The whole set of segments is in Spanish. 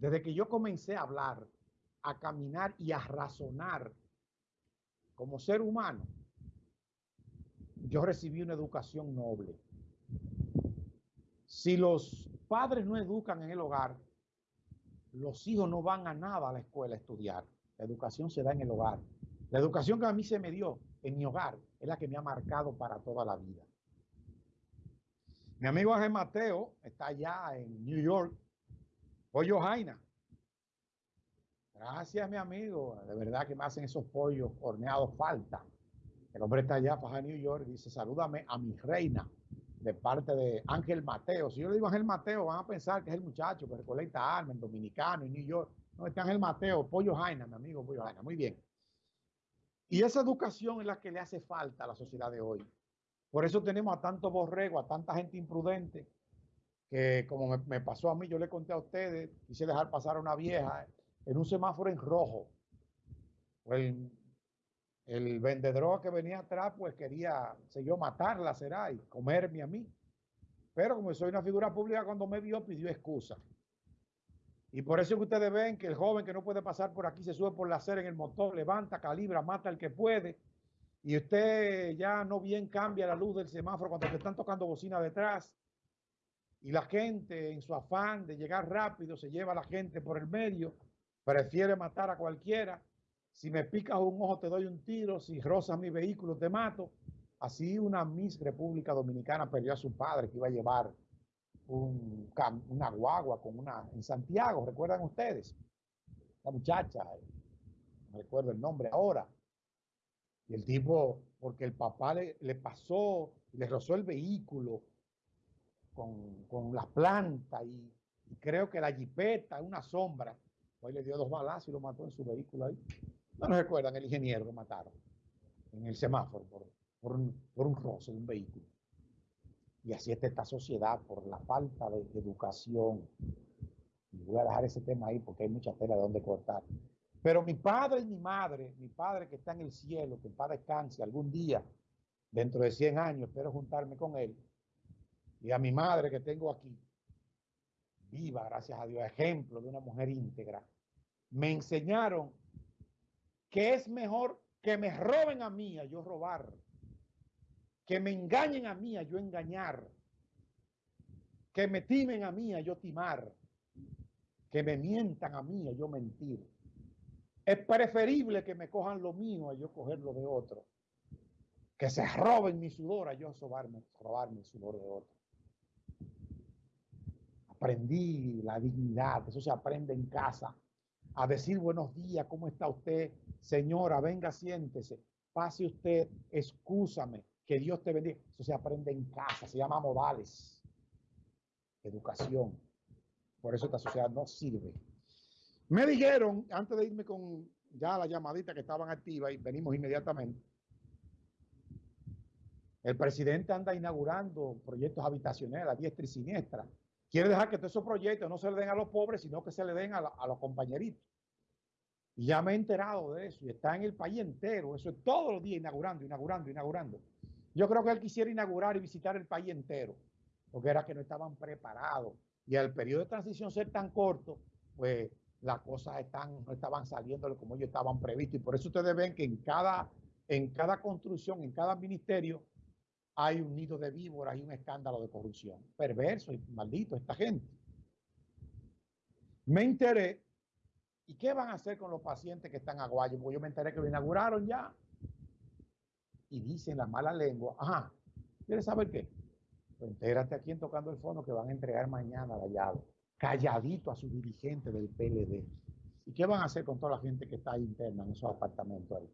Desde que yo comencé a hablar, a caminar y a razonar como ser humano, yo recibí una educación noble. Si los padres no educan en el hogar, los hijos no van a nada a la escuela a estudiar. La educación se da en el hogar. La educación que a mí se me dio en mi hogar es la que me ha marcado para toda la vida. Mi amigo Ángel Mateo está allá en New York. Pollo Jaina. Gracias, mi amigo. De verdad que me hacen esos pollos horneados falta. El hombre está allá para New York dice, salúdame a mi reina de parte de Ángel Mateo. Si yo le digo Ángel Mateo, van a pensar que es el muchacho que recolecta armas en Dominicano, en New York. No, está Ángel Mateo, Pollo Jaina, mi amigo Pollo Jaina. Muy bien. Y esa educación es la que le hace falta a la sociedad de hoy. Por eso tenemos a tanto borrego, a tanta gente imprudente, que como me, pasó a mí, yo le conté a ustedes, quise dejar pasar a una vieja en un semáforo en rojo. El, el vendedor que venía atrás, pues quería, sé yo, matarla, será, y comerme a mí. Pero como soy una figura pública, cuando me vio, pidió excusa. Y por eso que ustedes ven que el joven que no puede pasar por aquí se sube por la acera en el motor, levanta, calibra, mata al que puede. Y usted ya no bien cambia la luz del semáforo cuando te están tocando bocina detrás. Y la gente, en su afán de llegar rápido, se lleva a la gente por el medio, prefiere matar a cualquiera. Si me picas un ojo, te doy un tiro. Si rozas mi vehículo, te mato. Así una Miss República Dominicana perdió a su padre que iba a llevar un, una guagua con una en Santiago, ¿recuerdan ustedes? La muchacha, eh, no recuerdo el nombre ahora. Y el tipo, porque el papá le, le pasó, le rozó el vehículo con, con la planta y, creo que la jipeta, una sombra, pues le dio dos balazos y lo mató en su vehículo ahí. No nos recuerdan el ingeniero que mataron en el semáforo por, un, por un roce de un vehículo. Y así está esta sociedad por la falta de educación. Voy a dejar ese tema ahí porque hay mucha tela de donde cortar. Pero mi padre y mi madre, mi padre que está en el cielo, que en descanse algún día, dentro de 100 años, espero juntarme con él. Y a mi madre que tengo aquí, viva, gracias a Dios, ejemplo de una mujer íntegra, me enseñaron que es mejor que me roben a mí a yo robar que me engañen a mí a yo engañar, que me timen a mí a yo timar, que me mientan a mí a yo mentir. Es preferible que me cojan lo mío a yo coger lo de otro, que se roben mi sudor a yo robarme, robarme el sudor de otro. Aprendí la dignidad, eso se aprende en casa, a decir buenos días, ¿cómo está usted? Señora, venga, siéntese, pase usted, excúsame, que Dios te bendiga. Eso se aprende en casa, se llama modales, educación. Por eso esta sociedad no sirve. Me dijeron, antes de irme con ya la llamadita que estaban activas y venimos inmediatamente, el presidente anda inaugurando proyectos habitacionales a diestra y siniestra. Quiere dejar que todos esos proyectos no se le den a los pobres, sino que se le den a, los compañeritos. Y ya me he enterado de eso y está en el país entero. Eso es todos los días inaugurando, inaugurando, inaugurando. Yo creo que él quisiera inaugurar y visitar el país entero, porque era que no estaban preparados. Y al periodo de transición ser tan corto, pues las cosas están, no estaban saliendo como ellos estaban previstos. Y por eso ustedes ven que en cada, en cada construcción, en cada ministerio, hay un nido de víboras y un escándalo de corrupción. Perverso y maldito esta gente. Me enteré, ¿y qué van a hacer con los pacientes que están a Guayo? Porque yo me enteré que lo inauguraron ya y dicen la mala lengua, ajá, ¿quieres saber qué? Pues entérate aquí en Tocando el Fondo que van a entregar mañana la llave, calladito a su dirigente del PLD. ¿Y qué van a hacer con toda la gente que está interna en esos apartamentos ahí?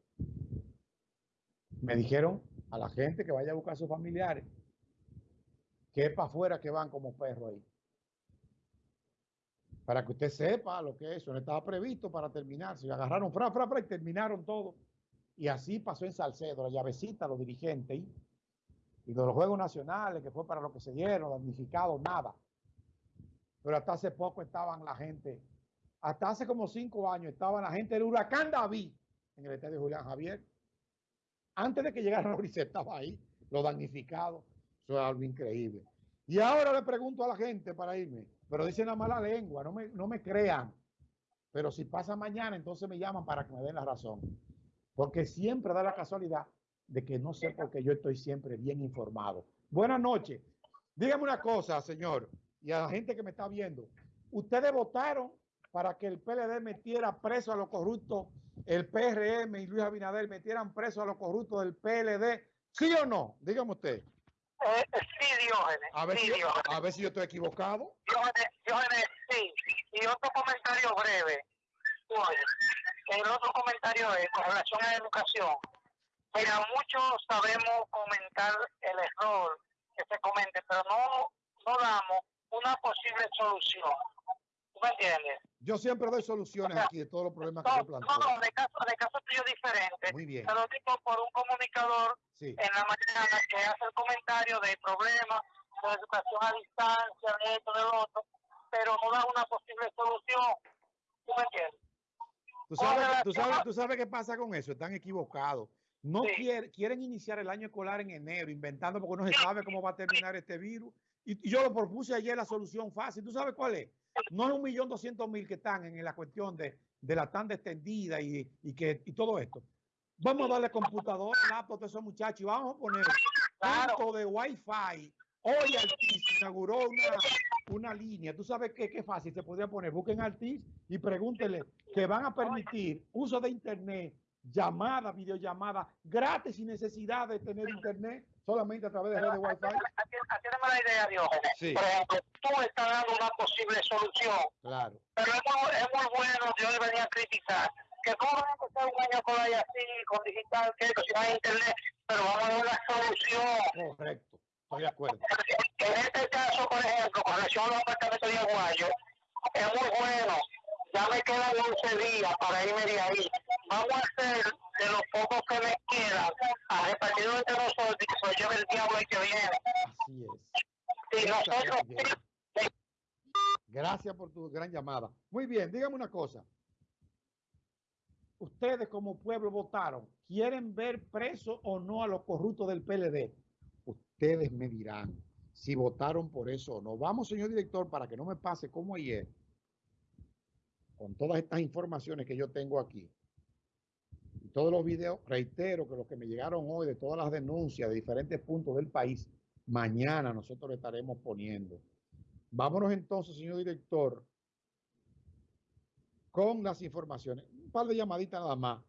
Me dijeron a la gente que vaya a buscar a sus familiares que es para afuera que van como perros ahí. Para que usted sepa lo que es eso. No estaba previsto para terminar. Se agarraron fra, fra, fra y terminaron todo. Y así pasó en Salcedo, la llavecita, los dirigentes, y, de los Juegos Nacionales, que fue para lo que se dieron, damnificados, nada. Pero hasta hace poco estaban la gente, hasta hace como cinco años, estaban la gente del huracán David en el estadio Julián Javier. Antes de que llegara Mauricio estaba ahí, los damnificados. Eso es algo increíble. Y ahora le pregunto a la gente para irme, pero dicen la mala lengua, no me, no me crean. Pero si pasa mañana, entonces me llaman para que me den la razón. Porque siempre da la casualidad de que no sé por qué yo estoy siempre bien informado. Buenas noches. Dígame una cosa, señor, y a la gente que me está viendo. Ustedes votaron para que el PLD metiera preso a los corruptos, el PRM y Luis Abinader metieran preso a los corruptos del PLD, ¿sí o no? Dígame usted. Eh, sí, Diógenes. A ver, sí, si, yo- a ver si yo estoy equivocado. Diógenes, Diógenes, sí. Y otro comentario breve. Oye, el otro comentario es con relación a la educación. Mira, muchos sabemos comentar el error que se comente, pero no, no damos una posible solución. ¿Tú me entiendes? Yo siempre doy soluciones aquí de todos los problemas que No, yo planteo. no, de caso, de caso tuyo diferente. Muy bien. Pero tipo por un comunicador Sí. en la mañana que hace el comentario de problemas de educación a distancia, de esto, de lo otro, pero no da una posible solución. ¿Tú me entiendes? ¿Tú sabes, tú, sabes, tú sabes qué pasa con eso, están equivocados. No Sí. quieren, quieren iniciar el año escolar en enero, inventando porque no se sabe cómo va a terminar este virus. Y, y yo lo propuse ayer la solución fácil. ¿Tú sabes cuál es? No es un millón doscientos mil que están en la cuestión de, de la tanda extendida y, y que, y todo esto. Vamos a darle computadora, laptop a esos muchachos y vamos a poner Claro. punto de Wi-Fi. Hoy Altiz inauguró una, una línea. Tú sabes qué, qué fácil se podría poner. Busquen Altiz y pregúntenle que van a permitir uso de internet, llamada, videollamada, gratis sin necesidad de tener internet, solamente a través de redes Wi-Fi. La idea, Diógenes. Sí. Por ejemplo, tú estás dando una posible solución, Claro. pero es muy, es muy bueno, yo debería a criticar, que cómo van a empezar un año escolar y así, con digital, que si no hay internet, pero vamos a dar una solución. Correcto. Estoy de acuerdo. En este caso, por ejemplo, con relación a los apartamentos de Aguayo, es muy bueno. Ya me quedan 11 días para irme de ahí. Vamos a hacer de los pocos que me quedan, a repartirlo entre nosotros y que se lleve el diablo el que viene. Así es. Si nosotros, Gracias, por tu gran llamada. Muy bien, dígame una cosa. Ustedes como pueblo votaron, ¿quieren ver preso o no a los corruptos del PLD? Ustedes me dirán si votaron por eso o no. Vamos, señor director, para que no me pase como ayer, con todas estas informaciones que yo tengo aquí. Y todos los videos, reitero que los que me llegaron hoy de todas las denuncias de diferentes puntos del país, mañana nosotros estaremos poniendo. Vámonos entonces, señor director, con las informaciones. Un par de llamaditas nada más.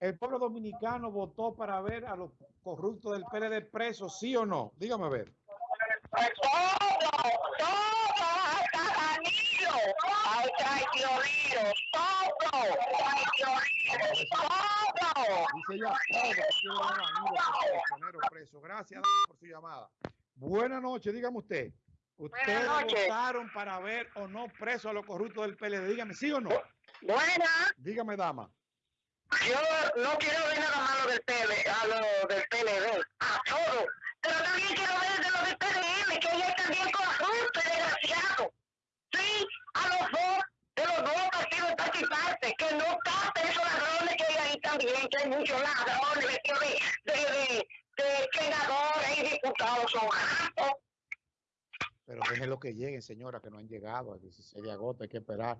¿El pueblo dominicano votó para ver a los corruptos del PLD presos, sí o no? Dígame a ver. todo, todo, hasta Danilo, ay, Dios, todo, Dios, todo. Dice ya todo. Danilo preso. Gracias por su llamada. Buenas noches, dígame usted. ¿Ustedes votaron para ver o no presos a los corruptos del PLD? Dígame, ¿sí o no? Buena, Dígame, dama. yo no quiero ver nada malo del PL, a lo del PLD, a todo, pero también quiero ver de los del PDM, que ella también corrupto y desgraciado. Sí, a los dos, de los dos partidos participantes, que no tapen esos ladrones que hay ahí también, que hay muchos ladrones vestidos de, de, de, de senadores y diputados, son Pero déjenlo que lleguen, señora, que no han llegado al 16 de agosto. Hay que esperar